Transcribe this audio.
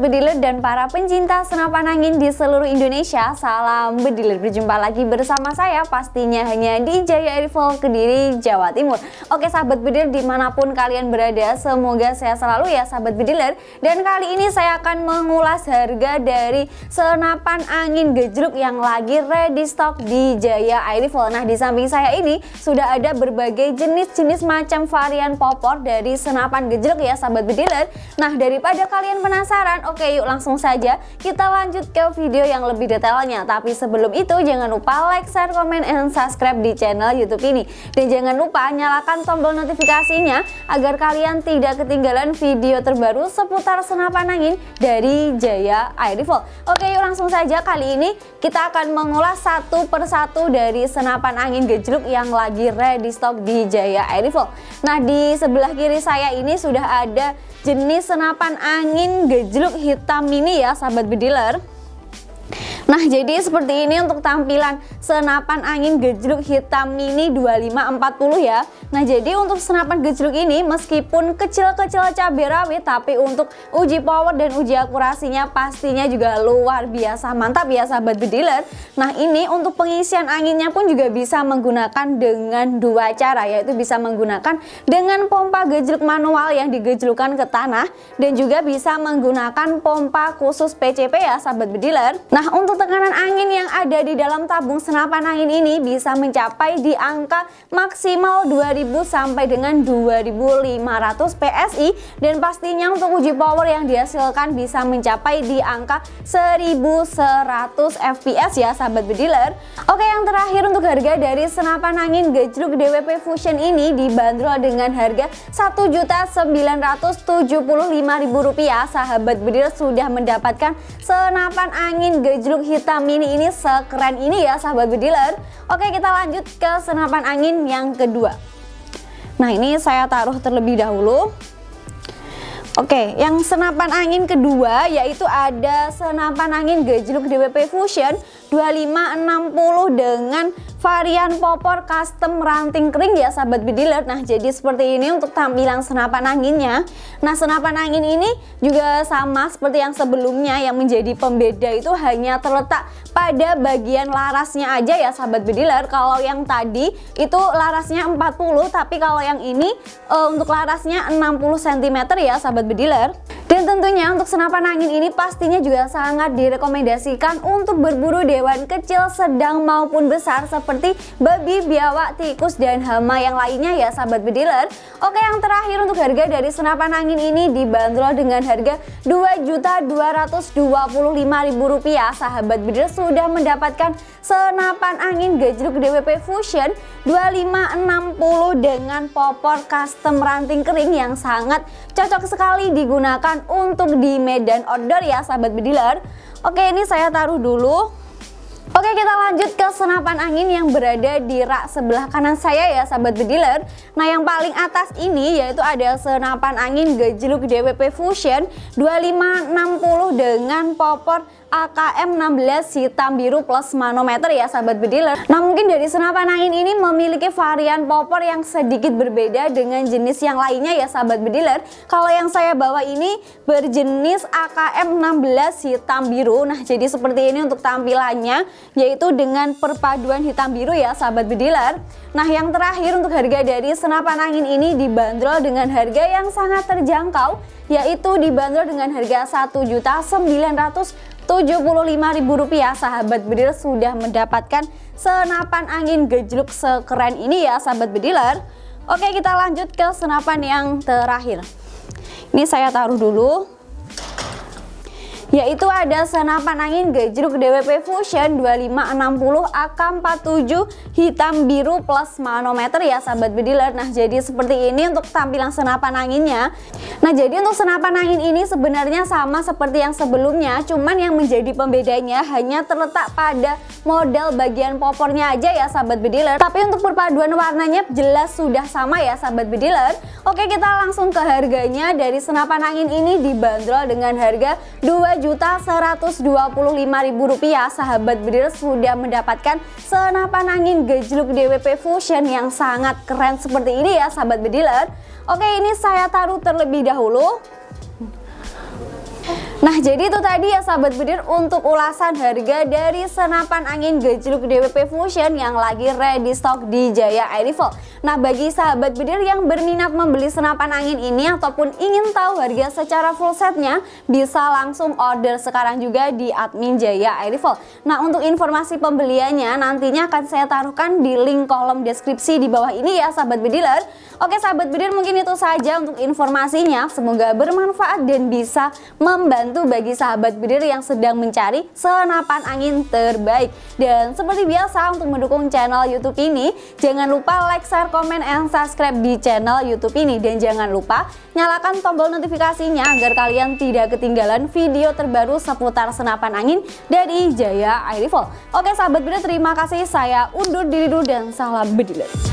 bediler dan para pencinta senapan angin di seluruh Indonesia Salam bediler, berjumpa lagi bersama saya pastinya hanya di Jaya Rifle Kediri, Jawa Timur. Oke sahabat bediler di mana pun kalian berada semoga sehat selalu ya sahabat bediler. Dan kali ini saya akan mengulas harga dari senapan angin gejluk yang lagi ready stock di Jaya Air Rifle Nah di samping saya ini sudah ada berbagai jenis-jenis macam varian popor dari senapan gejluk ya sahabat bediler. Nah daripada kalian penasaran? Oke yuk langsung saja kita lanjut ke video yang lebih detailnya. Tapi sebelum itu jangan lupa like, share, komen, and subscribe di channel YouTube ini. Dan jangan lupa nyalakan tombol notifikasinya agar kalian tidak ketinggalan video terbaru seputar senapan angin dari Jaya Air Rifle. Oke yuk langsung saja kali ini kita akan mengulas satu persatu dari senapan angin gejluk yang lagi ready stock di Jaya Air Rifle. Nah di sebelah kiri saya ini sudah ada jenis senapan angin gejluk hitam mini ya sahabat bediler Nah jadi seperti ini untuk tampilan senapan angin gejluk hitam mini 2540 ya. Nah jadi untuk senapan gejluk ini meskipun kecil-kecil cabai rawit Tapi untuk uji power dan uji akurasinya pastinya juga luar biasa mantap ya sahabat bediler. Nah ini untuk pengisian anginnya pun juga bisa menggunakan dengan dua cara Yaitu bisa menggunakan dengan pompa gejluk manual yang digejlukan ke tanah Dan juga bisa menggunakan pompa khusus PCP ya sahabat bediler. Nah untuk tekanan angin yang ada di dalam tabung senapan angin ini bisa mencapai di angka maksimal 2000 sampai dengan 2500 PSI dan pastinya untuk uji power yang dihasilkan bisa mencapai di angka 1100 FPS ya sahabat bediler. Oke yang terakhir untuk harga dari senapan angin gejluk DWP Fusion ini dibanderol dengan harga Rp1.975.000 sahabat bediler sudah mendapatkan senapan angin gejluk hitam mini ini sekeren ini ya sahabat bediler Oke kita lanjut ke senapan angin yang kedua. Nah ini saya taruh terlebih dahulu. Oke, yang senapan angin kedua yaitu ada senapan angin gejluk DWP Fusion 2560 dengan varian popor custom ranting kering ya sahabat bediler Nah jadi seperti ini untuk tampilan senapan anginnya. Nah senapan angin ini juga sama seperti yang sebelumnya. Yang menjadi pembeda itu hanya terletak pada bagian larasnya aja ya sahabat bediler Kalau yang tadi itu larasnya 40 tapi kalau yang ini uh, untuk larasnya 60 cm ya sahabat bediler dan tentunya untuk senapan angin ini pastinya juga sangat direkomendasikan untuk berburu dewan kecil, sedang maupun besar seperti babi, biawak, tikus, dan hama. Yang lainnya ya sahabat bediler. Oke yang terakhir untuk harga dari senapan angin ini dibanderol dengan harga Rp2.225.000 sahabat bediler sudah mendapatkan senapan angin gejluk DWP Fusion 2560 dengan popor custom ranting kering yang sangat cocok sekali digunakan untuk di medan outdoor ya sahabat bediler. Oke ini saya taruh dulu Oke kita lanjut ke senapan angin yang berada di rak sebelah kanan saya ya sahabat bediler. Nah yang paling atas ini yaitu ada senapan angin gejluk DWP Fusion 2560 dengan popor AKM 16 hitam biru plus manometer ya sahabat bediler Nah mungkin dari senapan angin ini memiliki varian popor yang sedikit berbeda dengan jenis yang lainnya ya sahabat bediler Kalau yang saya bawa ini berjenis AKM 16 hitam biru. Nah jadi seperti ini untuk tampilannya yaitu dengan perpaduan hitam biru ya sahabat bediler Nah yang terakhir untuk harga dari senapan angin ini dibanderol dengan harga yang sangat terjangkau yaitu dibanderol dengan harga 1.900 Rp75.000 sahabat bediler sudah mendapatkan senapan angin gejluk sekeren ini ya sahabat bediler. Oke kita lanjut ke senapan yang terakhir. Ini saya taruh dulu yaitu ada senapan angin gejruk DWP Fusion 2560 AK47 hitam biru plus manometer. Ya sahabat bediler nah jadi seperti ini untuk tampilan senapan anginnya. Nah jadi untuk senapan angin ini sebenarnya sama seperti yang sebelumnya cuman yang menjadi pembedanya hanya terletak pada model bagian popornya aja ya sahabat bediler tapi untuk perpaduan warnanya jelas sudah sama ya sahabat bediler oke kita langsung ke harganya. Dari senapan angin ini dibanderol dengan harga 2 Rp1.125.000 sahabat bediler sudah mendapatkan senapan angin gejluk DWP Fusion yang sangat keren seperti ini ya sahabat bediler Oke ini saya taruh terlebih dahulu Nah jadi itu tadi ya sahabat bedir untuk ulasan harga dari senapan angin gejluk DWP Fusion yang lagi ready stock di Jaya Air Rifle. Nah bagi sahabat bedir yang berminat membeli senapan angin ini ataupun ingin tahu harga secara full setnya bisa langsung order sekarang juga di admin Jaya Air Rifle. Nah untuk informasi pembeliannya nantinya akan saya taruhkan di link kolom deskripsi di bawah ini ya sahabat bediler. Oke sahabat bedir mungkin itu saja untuk informasinya semoga bermanfaat dan bisa membantu membantu bagi sahabat bidir yang sedang mencari senapan angin terbaik. Dan seperti biasa untuk mendukung channel YouTube ini, jangan lupa like, share, komen, and subscribe di channel YouTube ini. Dan jangan lupa nyalakan tombol notifikasinya agar kalian tidak ketinggalan video terbaru seputar senapan angin dari Jaya Air Rifle. Oke sahabat bidir, terima kasih. Saya undur diri dulu dan salam bediler.